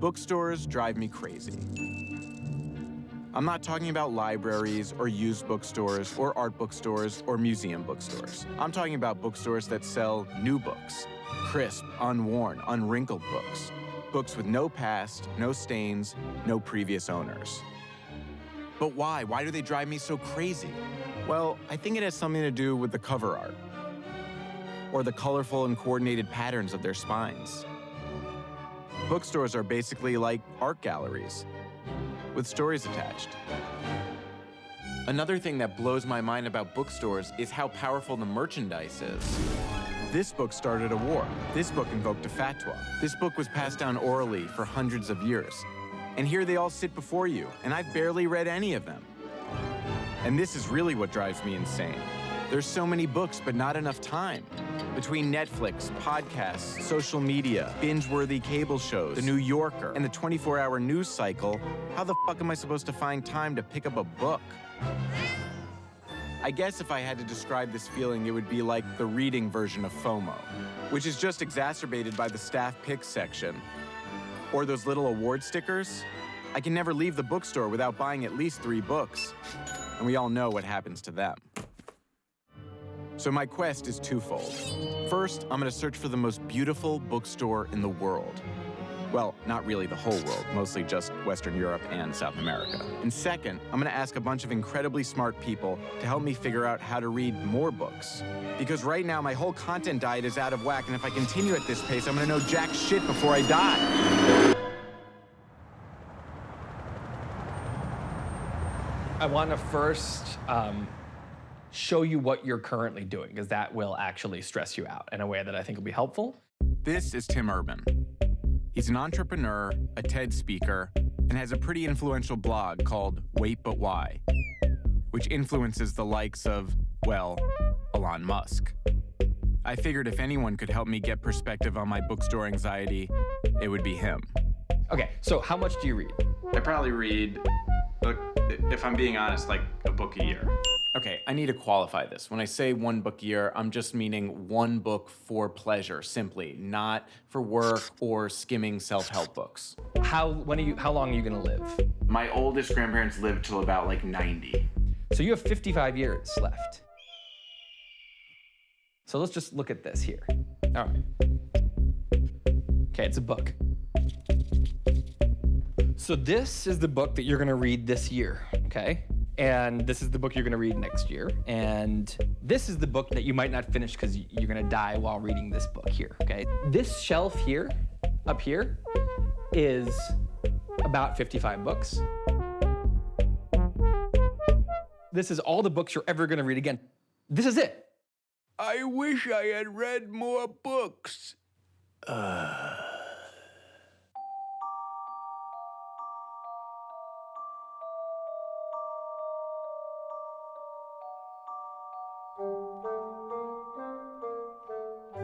Bookstores drive me crazy. I'm not talking about libraries or used bookstores or art bookstores or museum bookstores. I'm talking about bookstores that sell new books, crisp, unworn, unwrinkled books. Books with no past, no stains, no previous owners. But why? Why do they drive me so crazy? Well, I think it has something to do with the cover art or the colorful and coordinated patterns of their spines. Bookstores are basically like art galleries with stories attached. Another thing that blows my mind about bookstores is how powerful the merchandise is. This book started a war. This book invoked a fatwa. This book was passed down orally for hundreds of years. And here they all sit before you, and I've barely read any of them. And this is really what drives me insane. There's so many books, but not enough time. Between Netflix, podcasts, social media, binge-worthy cable shows, The New Yorker, and the 24-hour news cycle, how the fuck am I supposed to find time to pick up a book? I guess if I had to describe this feeling, it would be like the reading version of FOMO, which is just exacerbated by the staff pick section. Or those little award stickers. I can never leave the bookstore without buying at least three books. And we all know what happens to them. So my quest is twofold. First, I'm gonna search for the most beautiful bookstore in the world. Well, not really the whole world, mostly just Western Europe and South America. And second, I'm gonna ask a bunch of incredibly smart people to help me figure out how to read more books. Because right now, my whole content diet is out of whack, and if I continue at this pace, I'm gonna know jack shit before I die. I want to first um, show you what you're currently doing, because that will actually stress you out in a way that I think will be helpful. This is Tim Urban. He's an entrepreneur, a TED speaker, and has a pretty influential blog called Wait But Why, which influences the likes of, well, Elon Musk. I figured if anyone could help me get perspective on my bookstore anxiety, it would be him. Okay, so how much do you read? I probably read, if I'm being honest, like a book a year. Okay, I need to qualify this. When I say one book a year, I'm just meaning one book for pleasure, simply, not for work or skimming self-help books. How when are you how long are you gonna live? My oldest grandparents lived till about like 90. So you have 55 years left. So let's just look at this here. All right. Okay, it's a book. So this is the book that you're gonna read this year, okay? And this is the book you're gonna read next year. And this is the book that you might not finish because you're gonna die while reading this book here, okay? This shelf here, up here, is about 55 books. This is all the books you're ever gonna read again. This is it. I wish I had read more books.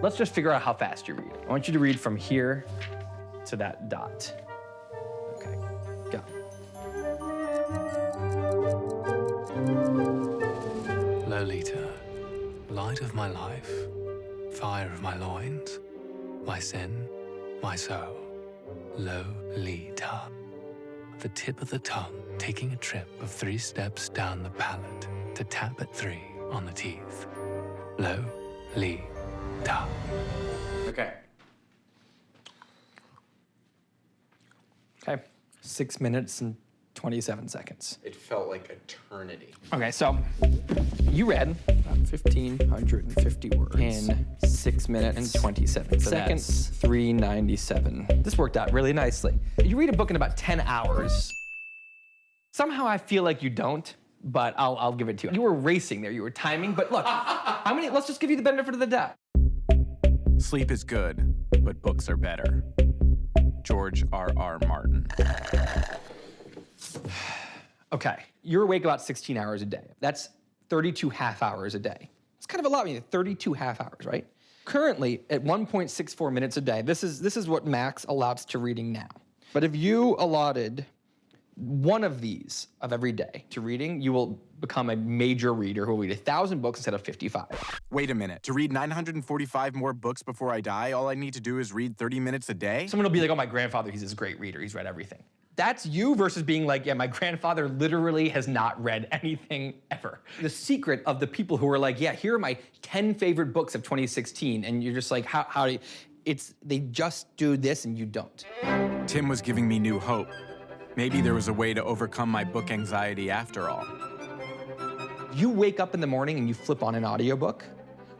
Let's just figure out how fast you read. I want you to read from here to that dot. Okay, go. Lolita, light of my life, fire of my loins, my sin, my soul. Lolita. The tip of the tongue taking a trip of three steps down the palate to tap at three on the teeth. Lolita. Okay. Okay, six minutes and 27 seconds. It felt like eternity. Okay, so you read about 1,550 words in six minutes and 27 So seconds, that's- 397. This worked out really nicely. You read a book in about 10 hours. Somehow I feel like you don't, but I'll, I'll give it to you. You were racing there, you were timing, but look, how many, let's just give you the benefit of the doubt. Sleep is good, but books are better. George R. R. Martin. Okay, you're awake about 16 hours a day. That's 32 half hours a day. It's kind of a lot when you 32 half hours, right? Currently, at 1.64 minutes a day, this is, this is what max allows to reading now. But if you allotted one of these of every day to reading, you will become a major reader who will read a thousand books instead of 55. Wait a minute. To read 945 more books before I die, all I need to do is read 30 minutes a day? Someone will be like, oh, my grandfather, he's this great reader. He's read everything. That's you versus being like, yeah, my grandfather literally has not read anything ever. The secret of the people who are like, yeah, here are my 10 favorite books of 2016, and you're just like, how, how do you, it's, they just do this and you don't. Tim was giving me new hope. Maybe there was a way to overcome my book anxiety after all. You wake up in the morning and you flip on an audiobook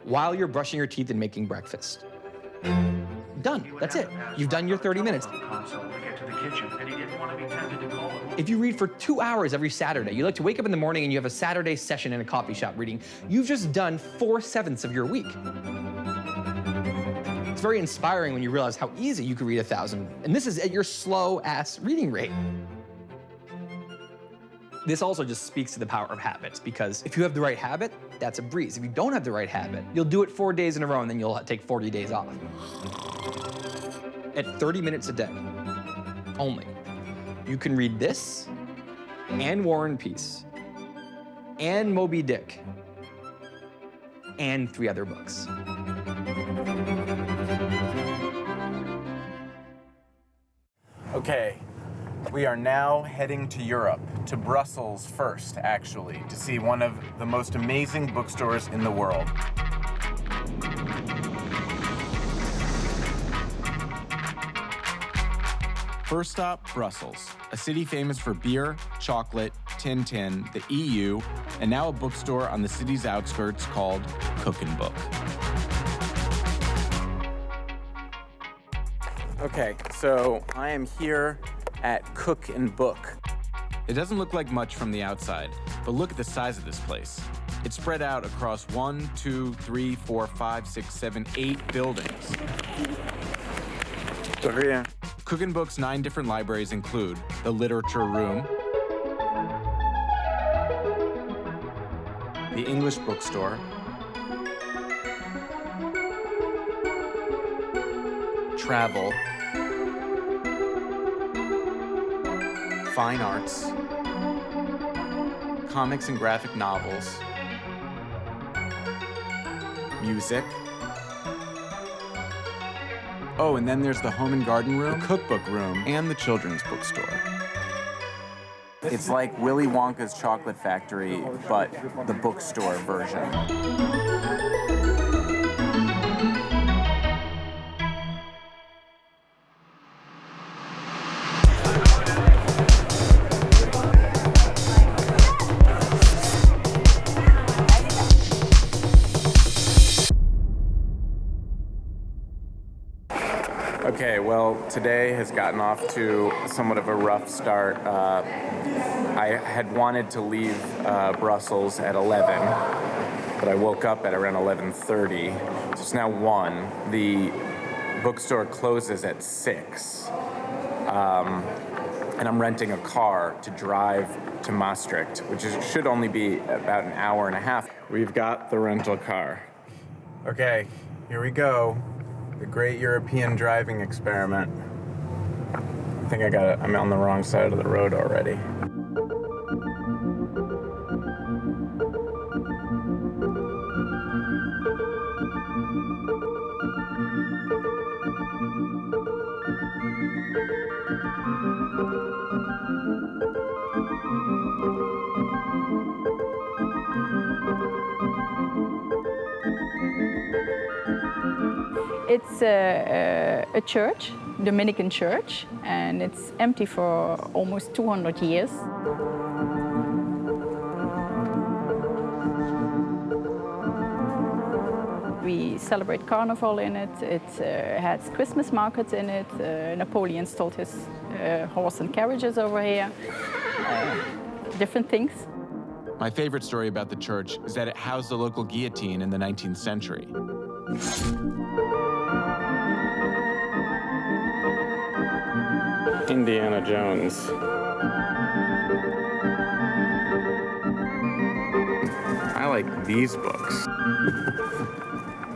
while you're brushing your teeth and making breakfast. Done. That's it. You've done your 30 minutes. If you read for two hours every Saturday, you like to wake up in the morning and you have a Saturday session in a coffee shop reading, you've just done four sevenths of your week. It's very inspiring when you realize how easy you could read a thousand. And this is at your slow ass reading rate. This also just speaks to the power of habits because if you have the right habit, that's a breeze. If you don't have the right habit, you'll do it four days in a row and then you'll take 40 days off. At 30 minutes a day, only, you can read this and War and Peace and Moby Dick and three other books. Okay, we are now heading to Europe, to Brussels first, actually, to see one of the most amazing bookstores in the world. First stop, Brussels, a city famous for beer, chocolate, Tintin, the EU, and now a bookstore on the city's outskirts called Cook and Book. Okay, so I am here at Cook and Book. It doesn't look like much from the outside, but look at the size of this place. It's spread out across one, two, three, four, five, six, seven, eight buildings. Over. Cook and Book's nine different libraries include the Literature Room, the English Bookstore, Travel, Fine Arts, Comics and Graphic Novels, Music, Oh, and then there's the home and garden room, the cookbook room, and the children's bookstore. It's like Willy Wonka's chocolate factory, but the bookstore version. Today has gotten off to somewhat of a rough start. Uh, I had wanted to leave uh, Brussels at 11, but I woke up at around 11.30. So it's now 1. The bookstore closes at 6. Um, and I'm renting a car to drive to Maastricht, which is, should only be about an hour and a half. We've got the rental car. Okay, here we go. The Great European Driving Experiment. I think I got it. I'm on the wrong side of the road already. It's a, a, a church, Dominican church, and it's empty for almost 200 years. We celebrate Carnival in it, it uh, has Christmas markets in it, uh, Napoleon stole his uh, horse and carriages over here, uh, different things. My favorite story about the church is that it housed the local guillotine in the 19th century. Indiana Jones. I like these books.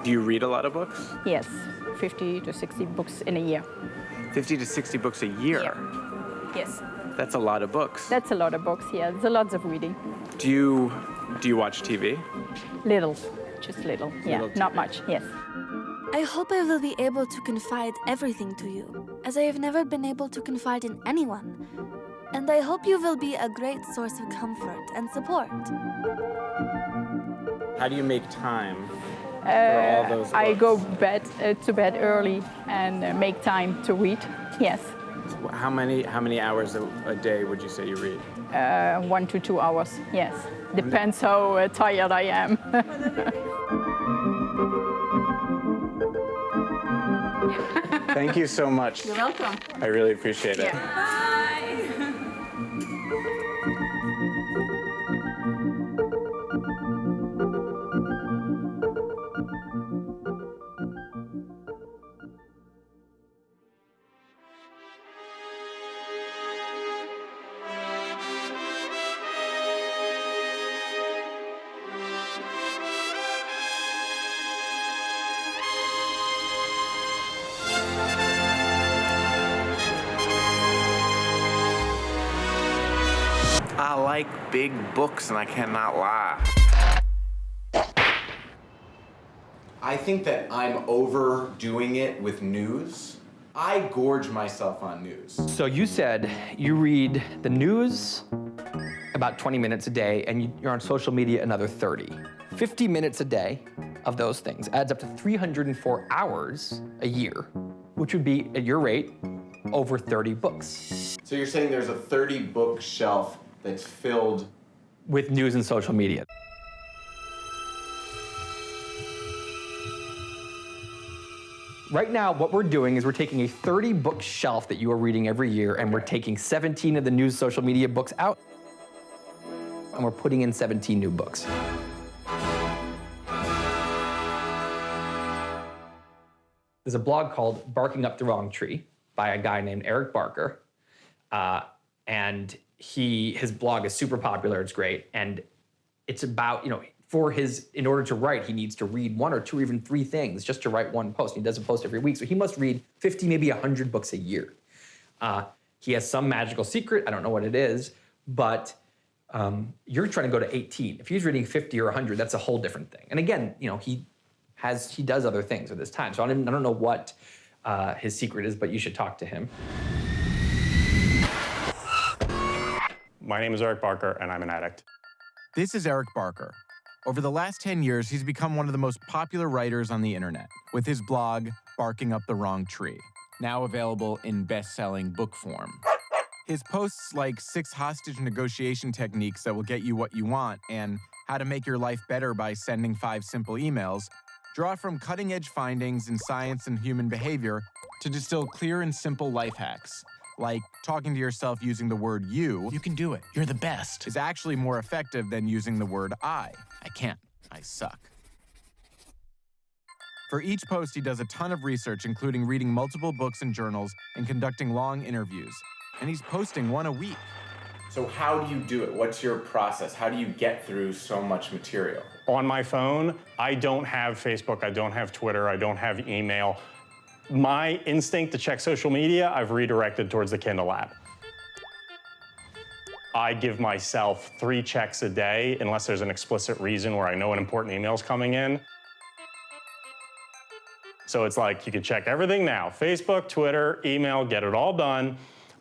Do you read a lot of books? Yes, 50 to 60 books in a year. 50 to 60 books a year? Yes. That's a lot of books. That's a lot of books, yeah. There's a lot of reading. Do you do you watch TV? Little, just little. Yeah, Little not much, yes. I hope I will be able to confide everything to you, as I have never been able to confide in anyone. And I hope you will be a great source of comfort and support. How do you make time for Uh, all those I go bed uh, to bed early and uh, make time to read. Yes, How many how many hours a, a day would you say you read? uh, one to two hours. Yes, depends how uh, tired I am. Thank you so much. You're welcome. I really appreciate it. I big books and I cannot lie. I think that I'm overdoing it with news. I gorge myself on news. So you said you read the news about 20 minutes a day and you- you're on social media another 30. 50 minutes a day of those things adds up to 304 hours a year, which would be, at your rate, over 30 books So you're saying there's a 30 book shelf that's filled with news and social media. Right now, what we're doing is we're taking a 30 book shelf that you are reading every year and we're taking 17 of the news social media books out and we're putting in 17 new books. There's a blog called Barking Up the Wrong Tree by a guy named Eric Barker. Uh, and he his blog is super popular, it's great. And it's about, you know, for his, in order to write, he needs to read one or two or even three things just to write one post. He does a post every week. So he must read 50, maybe 100 books a year. Uh, he has some magical secret. I don't know what it is, but um, you're trying to go to 18. If he's reading 50 or 100, that's a whole different thing. And again, you know, he has he does other things with his time. So I don't, I don't know what uh, his secret is, but you should talk to him. My name is Eric Barker, and I'm an addict. This is Eric Barker. Over the last 10 years, he's become one of the most popular writers on the internet with his blog, Barking Up the Wrong Tree, now available in best selling book form. His posts like six hostage negotiation techniques that will get you what you want and how to make your life better by sending five simple emails draw from cutting edge findings in science and human behavior to distill clear and simple life hacks. Like talking to yourself using the word you You can do it. You're the best. is actually more effective than using the word I. I can't. I suck. For each post, he does a ton of research, including reading multiple books and journals and conducting long interviews. And he's posting one a week. So, how do you do it? What's your process? How do you get through so much material? On my phone, I don't have Facebook, I don't have Twitter, I don't have email. My instinct to check social media, I've redirected towards the Kindle app. I give myself three checks a day unless there's an explicit reason where I know an important email is coming in. So it's like you can check everything now Facebook, Twitter, email, get it all done.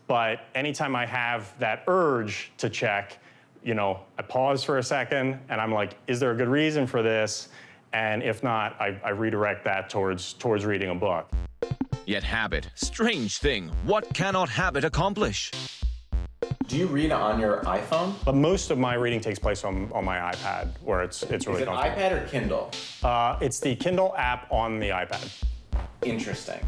But anytime I have that urge to check, you know, I pause for a second and I'm like, is there a good reason for this? And if not, I, I redirect that towards towards reading a book. Yet habit, strange thing, what cannot habit accomplish? Do you read on your iPhone? But most of my reading takes place on, on my iPad, where it's it's really Is it comfortable. iPad or Kindle? Uh, it's the Kindle app on the iPad. Interesting.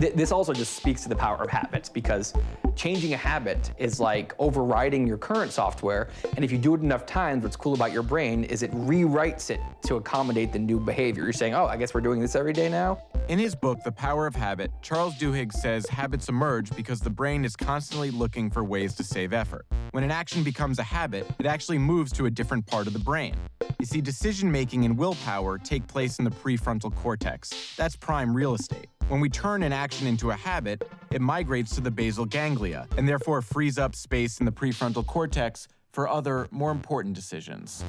Th- This also just speaks to the power of habits because changing a habit is like overriding your current software. And if you do it enough times, what's cool about your brain is it rewrites it to accommodate the new behavior. You're saying, oh, I guess we're doing this every day now. In his book, The Power of Habit, Charles Duhigg says habits emerge because the brain is constantly looking for ways to save effort. When an action becomes a habit, it actually moves to a different part of the brain. You see, decision making and willpower take place in the prefrontal cortex. That's prime real estate. When we turn an action into a habit, it migrates to the basal ganglia and therefore frees up space in the prefrontal cortex for other, more important decisions.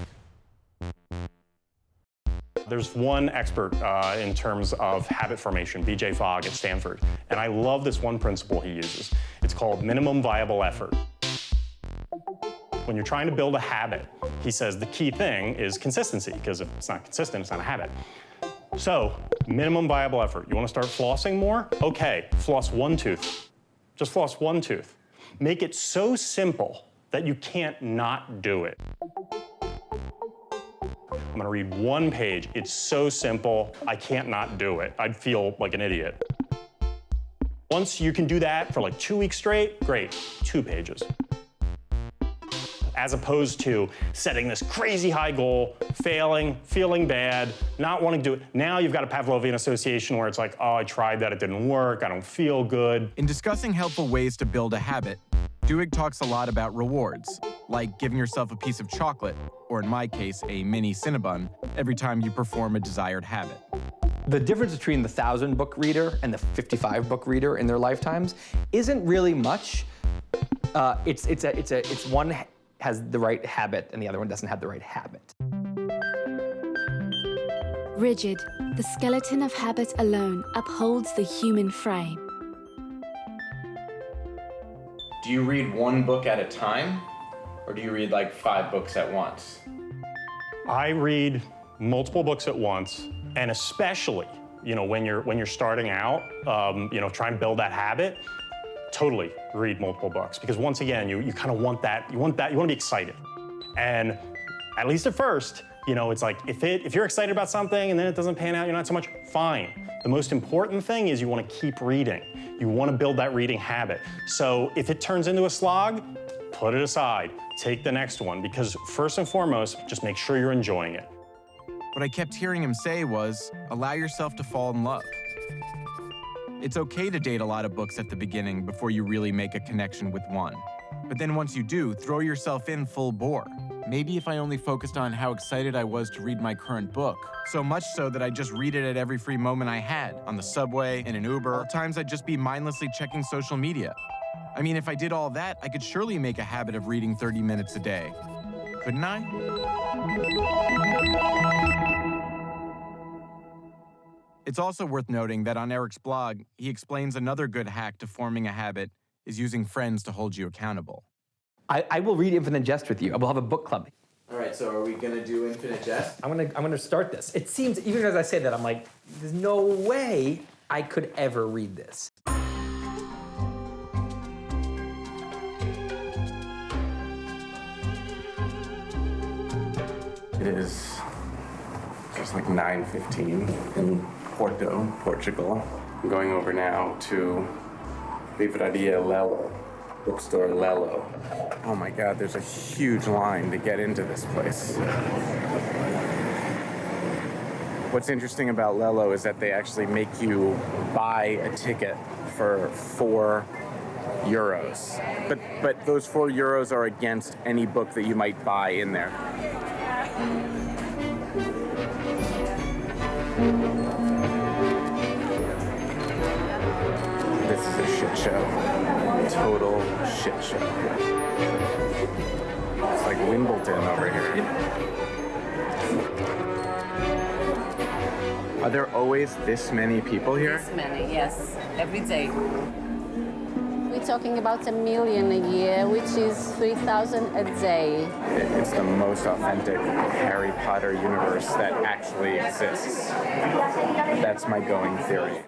There's one expert uh, in terms of habit formation, BJ Fogg at Stanford, and I love this one principle he uses. It's called minimum viable effort. When you're trying to build a habit, he says the key thing is consistency, because if it's not consistent, it's not a habit. So, minimum viable effort. You want to start flossing more? Okay, floss one tooth. Just floss one tooth. Make it so simple that you can't not do it. I'm gonna read one page. It's so simple, I can't not do it. I'd feel like an idiot. Once you can do that for like two weeks straight, great, two pages. As opposed to setting this crazy high goal, failing, feeling bad, not wanting to do it. Now you've got a Pavlovian association where it's like, oh, I tried that, it didn't work, I don't feel good. In discussing helpful ways to build a habit, Duhigg talks a lot about rewards, like giving yourself a piece of chocolate, or in my case, a mini Cinnabon, every time you perform a desired habit. The difference between the 1,000 book reader and the 55 book reader in their lifetimes isn't really much. Uh, it's, it's, a, it's, a, it's one has the right habit and the other one doesn't have the right habit. Rigid, the skeleton of habit alone upholds the human frame. Do you read one book at a time? Or do you read like five books at once? I read multiple books at once, and especially, you know, when you're when you're starting out, um, you know, try and build that habit, totally read multiple books because once again, you you kind of want that, you want that, you want to be excited, and at least at first, you know, it's like if it if you're excited about something and then it doesn't pan out, you're not so much fine. The most important thing is you want to keep reading. You want to build that reading habit. So if it turns into a slog, put it aside. Take the next one because first and foremost, just make sure you're enjoying it. What I kept hearing him say was, allow yourself to fall in love. It's okay to date a lot of books at the beginning before you really make a connection with one. But then once you do, throw yourself in full bore. Maybe if I only focused on how excited I was to read my current book, so much so that I just read it at every free moment I had, on the subway, in an Uber, times I'd just be mindlessly checking social media. I mean, if I did all that, I could surely make a habit of reading 30 minutes a day. Couldn't I? It's also worth noting that on Eric's blog, he explains another good hack to forming a habit is using friends to hold you accountable. I, I will read Infinite Jest with you. I will have a book club. All right, so are we gonna do Infinite Jest? I'm gonna I'm gonna start this. It seems even as I say that, I'm like, there's no way I could ever read this. It is just like 9.15 in Porto, Portugal. I'm going over now to Livraria Lello, bookstore Lello. Oh my God, there's a huge line to get into this place. What's interesting about Lello is that they actually make you buy a ticket for four euros. But but those four euros are against any book that you might buy in there. Show. Total shit show. It's like Wimbledon over here. Are there always this many people here? Many, yes, every day. We're talking about a million a year, which is 3,000 a day. It's the most authentic Harry Potter universe that actually exists. That's my going theory.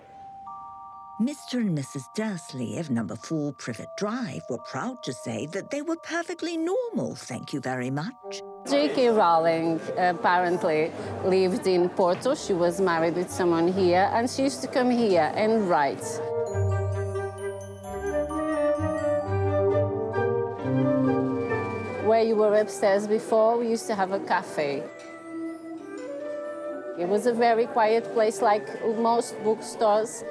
Mr. and Mrs. Dursley of number 4 Privet Drive were proud to say that they were perfectly normal, thank you very much. J.K. Rowling apparently lived in Porto. She was married with someone here, and she used to come here and write. Where you were upstairs before, we used to have a cafe. It was a very quiet place, like most bookstores.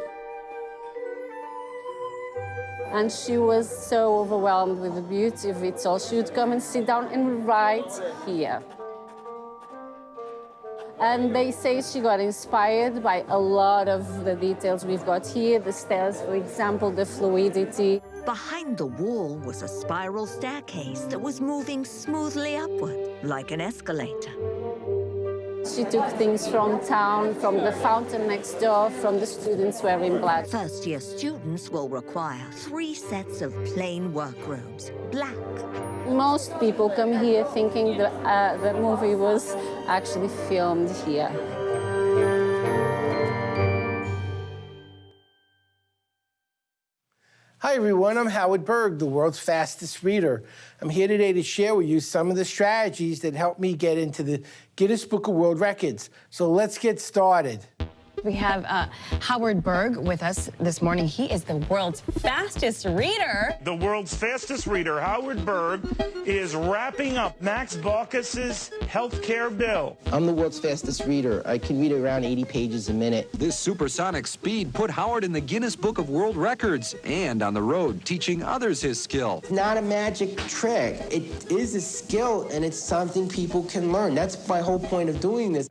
And she was so overwhelmed with the beauty of it all. She would come and sit down and write here. And they say she got inspired by a lot of the details we've got here, the stairs, for example, the fluidity. Behind the wall was a spiral staircase that was moving smoothly upward, like an escalator. She took things from town, from the fountain next door, from the students wearing black. First year students will require three sets of plain workrobes, black. Most people come here thinking that uh, the movie was actually filmed here. Hi, everyone. I'm Howard Berg, the world's fastest reader. I'm here today to share with you some of the strategies that helped me get into the Guinness Book of World Records. So let's get started. We have uh, Howard Berg with us this morning. He is the world's fastest reader. The world's fastest reader, Howard Berg, is wrapping up Max Baucus's healthcare bill. I'm the world's fastest reader. I can read around 80 pages a minute. This supersonic speed put Howard in the Guinness Book of World Records and on the road teaching others his skill. It's not a magic trick. It is a skill and it's something people can learn. That's my whole point of doing this.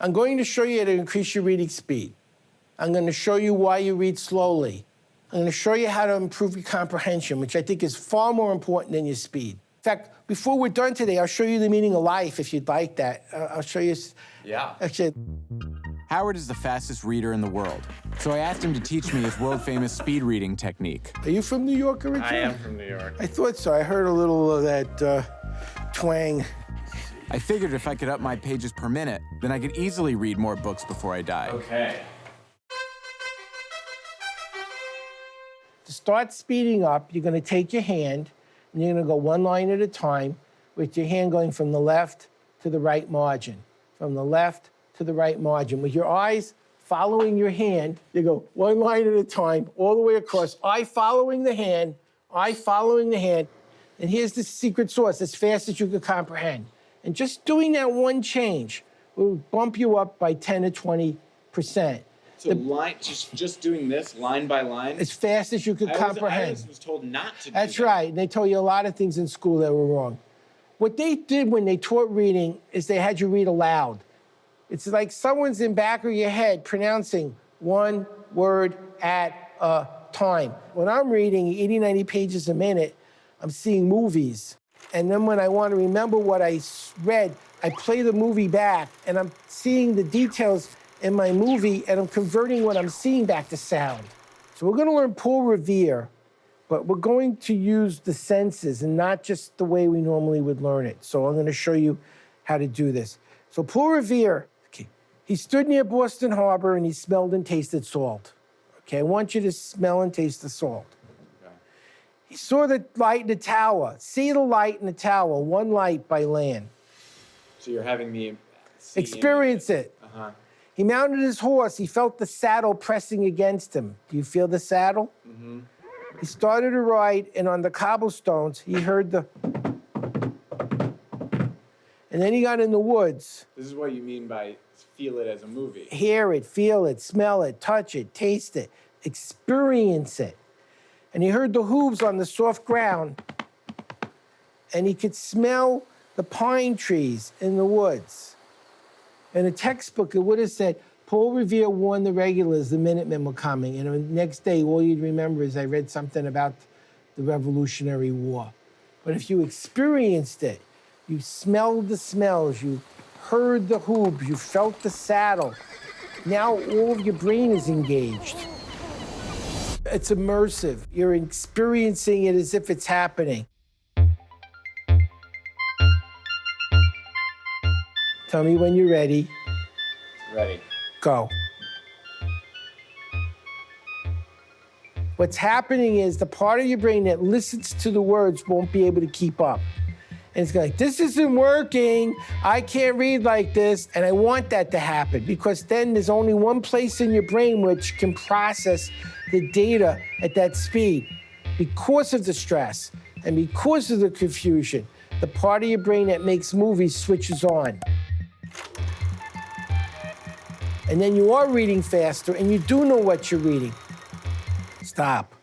I'm going to show you how to increase your reading speed. I'm going to show you why you read slowly. I'm going to show you how to improve your comprehension, which I think is far more important than your speed. In fact, before we're done today, I'll show you the meaning of life if you'd like that. Uh, I'll show you. Yeah. Actually, Howard is the fastest reader in the world, so I asked him to teach me his world famous speed reading technique. Are you from New York originally? I am from New York. I thought so. I heard a little of that uh, twang. I figured if I could up my pages per minute, then I could easily read more books before I die. Okay. To start speeding up, you're going to take your hand and you're going to go one line at a time with your hand going from the left to the right margin, from the left to the right margin. With your eyes following your hand, you go one line at a time, all the way across, eye following the hand, eye following the hand. And here's the secret sauce as fast as you can comprehend. And just doing that one change will bump you up by 10 to 20 percent. So line, just just doing this line by line. As fast as you can I was, comprehend. I was, was told not to. That's that. right. And they told you a lot of things in school that were wrong. What they did when they taught reading is they had you read aloud. It's like someone's in back of your head pronouncing one word at a time. When I'm reading 80, 90 pages a minute, I'm seeing movies. And then when I want to remember what I read, I play the movie back and I'm seeing the details in my movie and I'm converting what I'm seeing back to sound. So we're going to learn Paul Revere, but we're going to use the senses and not just the way we normally would learn it. So I'm going to show you how to do this. So Paul Revere, okay, he stood near Boston Harbor and he smelled and tasted salt. Okay, I want you to smell and taste the salt. He saw the light in the tower. See the light in the tower, one light by land. So you're having me Experience it. Uh huh. He mounted his horse. He felt the saddle pressing against him. Do you feel the saddle? Mm-hmm. He started to ride, and on the cobblestones, he heard the. And then he got in the woods. This is what you mean by feel it as a movie. Hear it, feel it, smell it, touch it, taste it, experience it. And he heard the hooves on the soft ground, and he could smell the pine trees in the woods. In a textbook, it would have said, Paul Revere warned the regulars the Minutemen were coming. And the next day, all you'd remember is I read something about the Revolutionary War. But if you experienced it, you smelled the smells, you heard the hooves, you felt the saddle, now all of your brain is engaged. It's immersive. You're experiencing it as if it's happening. Tell me when you're ready. Ready. Go. What's happening is the part of your brain that listens to the words won't be able to keep up. And it's like, this isn't working. I can't read like this. And I want that to happen because then there's only one place in your brain which can process the data at that speed. Because of the stress and because of the confusion, the part of your brain that makes movies switches on. and then you are reading faster and you do know what you're reading, stop.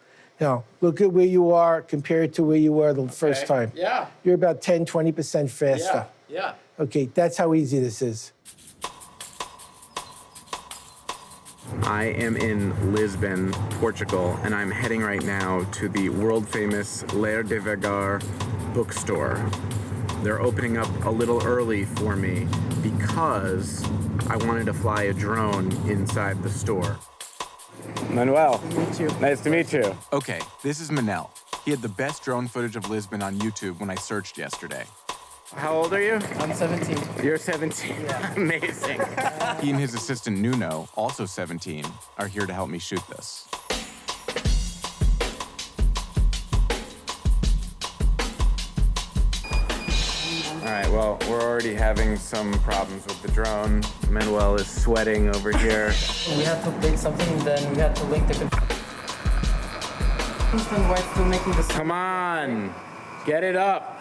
Now, look at where you are compared to where you were the first time. Yeah. You're about 10, 20% faster. Yeah. Okay, that's how easy this is. I am in Lisbon, Portugal, and I'm heading right now to the world famous Ler Devagar bookstore. They're opening up a little early for me because I wanted to fly a drone inside the store. Manuel. Meet you. Nice to meet you. Okay, this is Manel. He had the best drone footage of Lisbon on YouTube when I searched yesterday. How old are you? I'm 17. You're 17. Amazing. he and his assistant Nuno, also 17, are here to help me shoot this. Right, well, we're already having some problems with the drone. Manuel is sweating over here. We had to link something, then we had to link the. Then why it's still making this? Come on, get it up.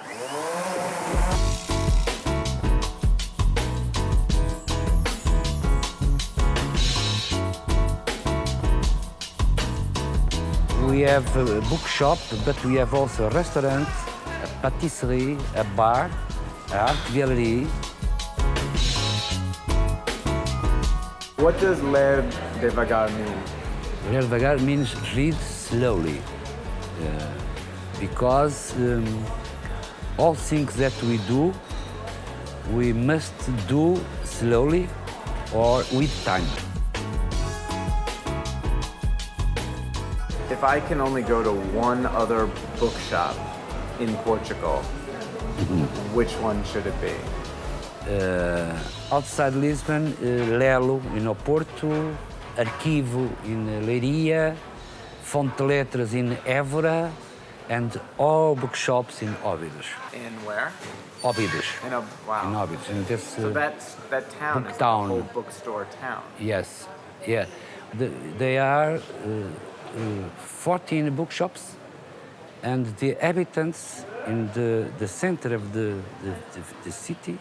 We have a bookshop, but we have also a restaurant, a patisserie, a bar, What does Ler Devagar mean? Ler Devagar means read slowly. Uh, because um, all things that we do, we must do slowly or with time. If I can only go to one other bookshop in Portugal, which one should it be? Uh, outside Lisbon, uh, Lello in Oporto, Arquivo in Leiria, Fonte Letras in Évora, and all bookshops in Óbidos. In where? Óbidos. In a wow. In Óbidos. And this, So uh, that's that town book is town. the whole bookstore town. Yes, yeah. The, they are uh, uh, 14 bookshops, and the inhabitants in the, the center of the, the, the, the city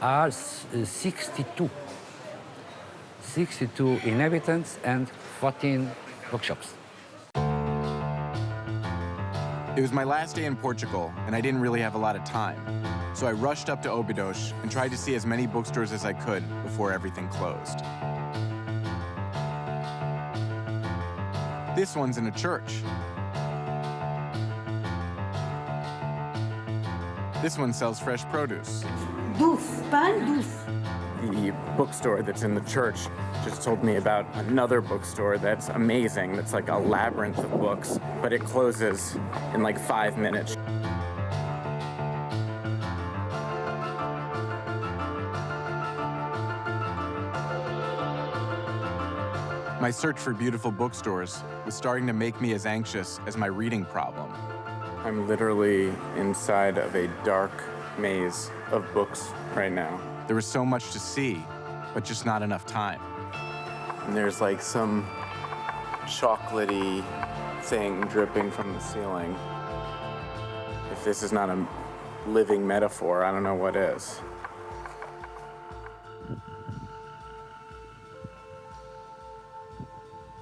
are uh, 62. 62 inhabitants and 14 bookshops. It was my last day in Portugal, and I didn't really have a lot of time. So I rushed up to Obidos and tried to see as many bookstores as I could before everything closed. This one's in a church. This one sells fresh produce. Doce, pan doce. The bookstore that's in the church just told me about another bookstore that's amazing, that's like a labyrinth of books, but it closes in like five minutes. My search for beautiful bookstores was starting to make me as anxious as my reading problem. I'm literally inside of a dark maze of books right now. There was so much to see, but just not enough time. And there's like some chocolatey thing dripping from the ceiling. If this is not a living metaphor, I don't know what is.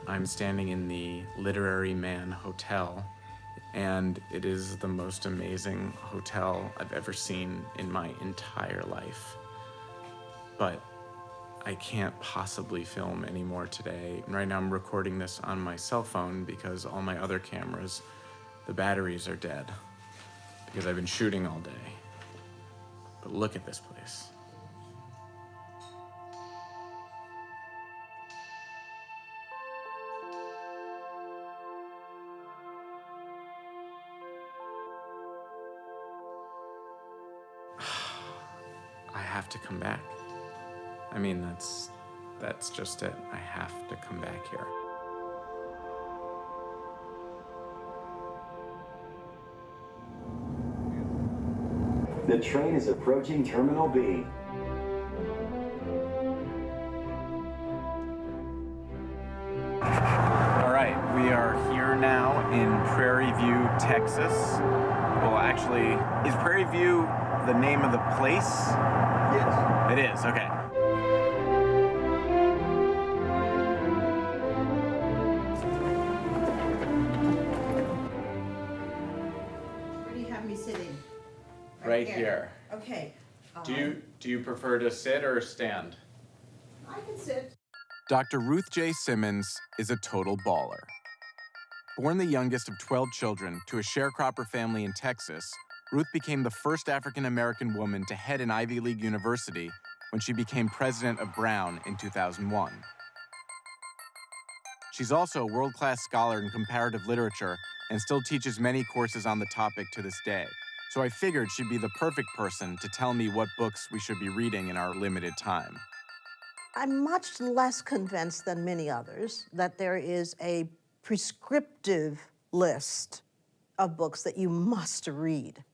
I'm standing in the Literary Man Hotel, and it is the most amazing hotel I've ever seen in my entire life. But I can't possibly film anymore today. Right now, I'm recording this on my cell phone because all my other cameras, the batteries are dead because I've been shooting all day. But look at this place. Come back. I mean, that's that's just it. I have to come back here. The train is approaching Terminal B. All right, we are here now in Prairie View, Texas. Well, actually, is Prairie View the name of the place? Yes. It is, okay. Where do you have me sitting? Right, here. here. Okay. Do you, um, do you prefer to sit or stand? I can sit. Dr. Ruth J. Simmons is a total baller. Born the youngest of 12 children to a sharecropper family in Texas, Ruth became the first African American woman to head an Ivy League university when she became president of Brown in 2001. She's also a world class scholar in comparative literature and still teaches many courses on the topic to this day. So I figured she'd be the perfect person to tell me what books we should be reading in our limited time. I'm much less convinced than many others that there is a prescriptive list of books that you must read.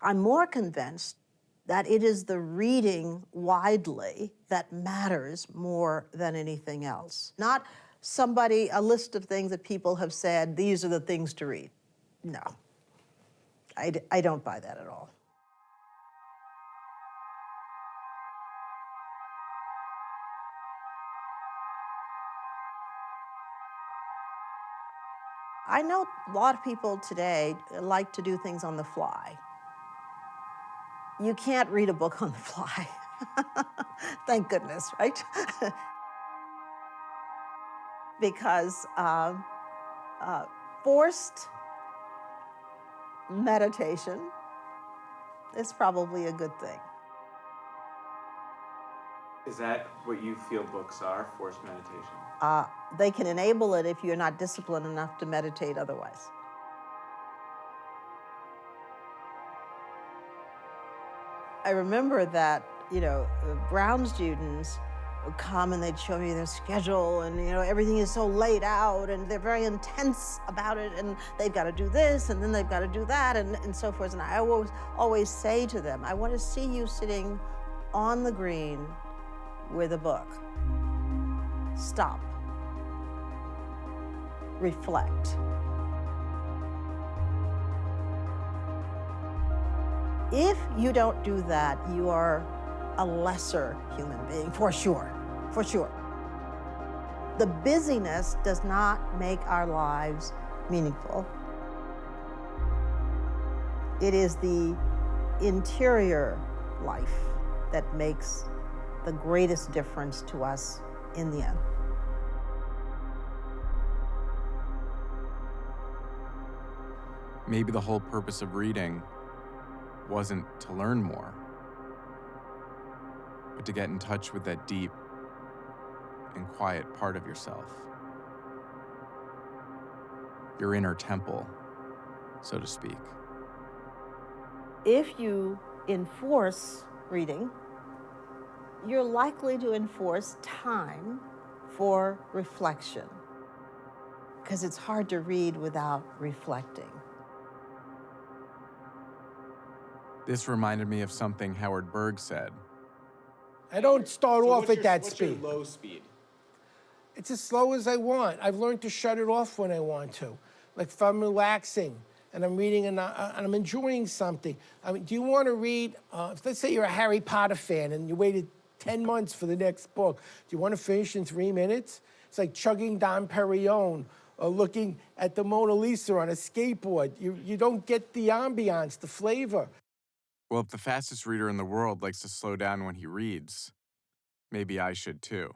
I'm more convinced that it is the reading widely that matters more than anything else. Not somebody, a list of things that people have said, these are the things to read. No, I, I don't buy that at all. I know a lot of people today like to do things on the fly. You can't read a book on the fly. Thank goodness, right? because uh, uh, forced meditation is probably a good thing. Is that what you feel books are, forced meditation? Uh, they can enable it if you're not disciplined enough to meditate otherwise. I remember that, you know, Brown students would come and they'd show me their schedule and, you know, everything is so laid out and they're very intense about it and they've got to do this and then they've got to do that and, and so forth. And I always, always say to them, I want to see you sitting on the green with a book. Stop. Reflect. If you don't do that, you are a lesser human being, for sure, for sure. The busyness does not make our lives meaningful. It is the interior life that makes the greatest difference to us in the end. Maybe the whole purpose of reading wasn't to learn more, but to get in touch with that deep and quiet part of yourself. Your inner temple, so to speak. If you enforce reading, you're likely to enforce time for reflection because it's hard to read without reflecting. This reminded me of something Howard Berg said. I don't start So off at your- that what's your speed. low speed? It's as slow as I want. I've learned to shut it off when I want to. Like if I'm relaxing and I'm reading and, I, and I'm enjoying something. I mean, do you want to read? Uh, let's say you're a Harry Potter fan and you waited 10 months for the next book. Do you want to finish in three minutes? It's like chugging Dom Perignon or looking at the Mona Lisa on a skateboard. You, you don't get the ambiance, the flavor. Well, if the fastest reader in the world likes to slow down when he reads, maybe I should too.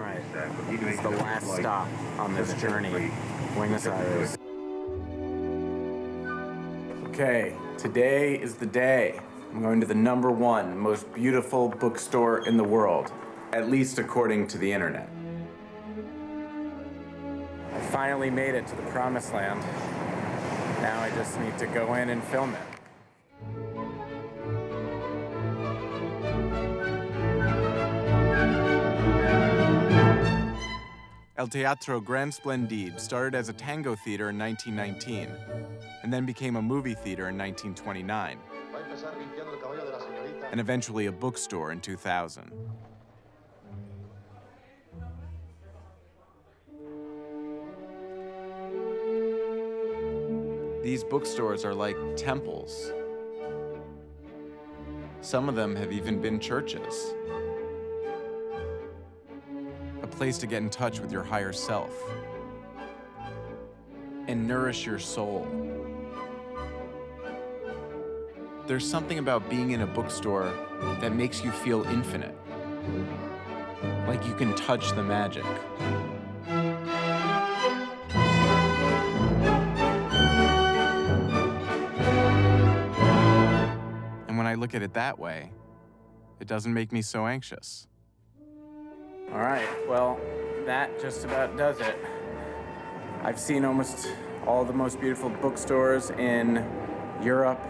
All right, is the last stop on this journey, Buenos Aires. Okay, today is the day. I'm going to the number one most beautiful bookstore in the world, at least according to the internet. I finally made it to the promised land. Now I just need to go in and film it. El Teatro Grand Splendid started as a tango theater in 1919 and then became a movie theater in 1929 and eventually a bookstore in 2000. These bookstores are like temples. Some of them have even been churches. Place to get in touch with your higher self and nourish your soul. There's something about being in a bookstore that makes you feel infinite. Like you can touch the magic. And when I look at it that way, it doesn't make me so anxious. All right, well, that just about does it. I've seen almost all the most beautiful bookstores in Europe,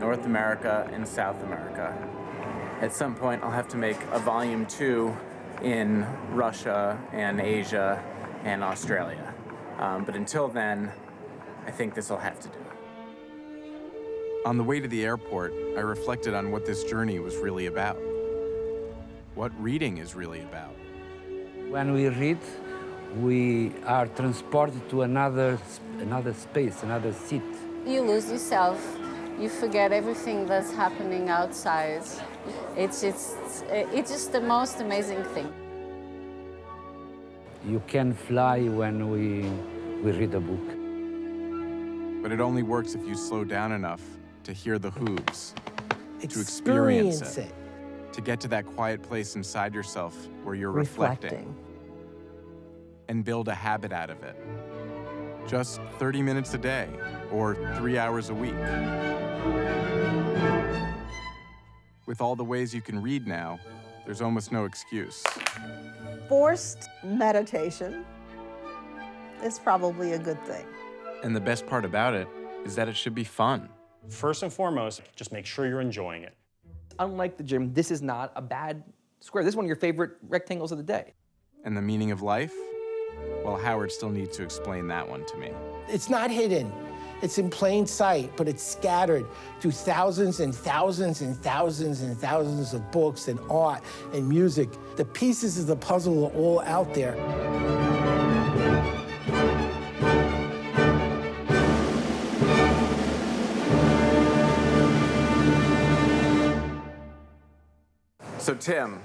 North America, and South America. At some point, I'll have to make a volume two in Russia and Asia and Australia. Um, but until then, I think this will have to do. On the way to the airport, I reflected on what this journey was really about. What reading is really about. When we read, we are transported to another, another space, another seat. You lose yourself. You forget everything that's happening outside. It's just, it's just the most amazing thing. You can fly when we, we read a book. But it only works if you slow down enough to hear the hooves, to experience Experience it, to get to that quiet place inside yourself where you're reflecting, Reflecting. and build a habit out of it. Just 30 minutes a day or three hours a week. With all the ways you can read now, there's almost no excuse. Forced meditation is probably a good thing. And the best part about it is that it should be fun. First and foremost, just make sure you're enjoying it. Unlike the gym, this is not a bad square. This is one of your favorite rectangles of the day. And the meaning of life? Well, Howard still needs to explain that one to me. It's not hidden. It's in plain sight, but it's scattered through thousands and thousands and thousands and thousands of books and art and music. The pieces of the puzzle are all out there. Tim,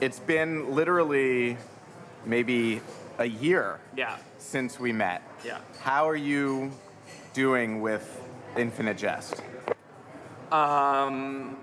it's been literally maybe a year Yeah. since we met. Yeah. How are you doing with Infinite Jest? Um,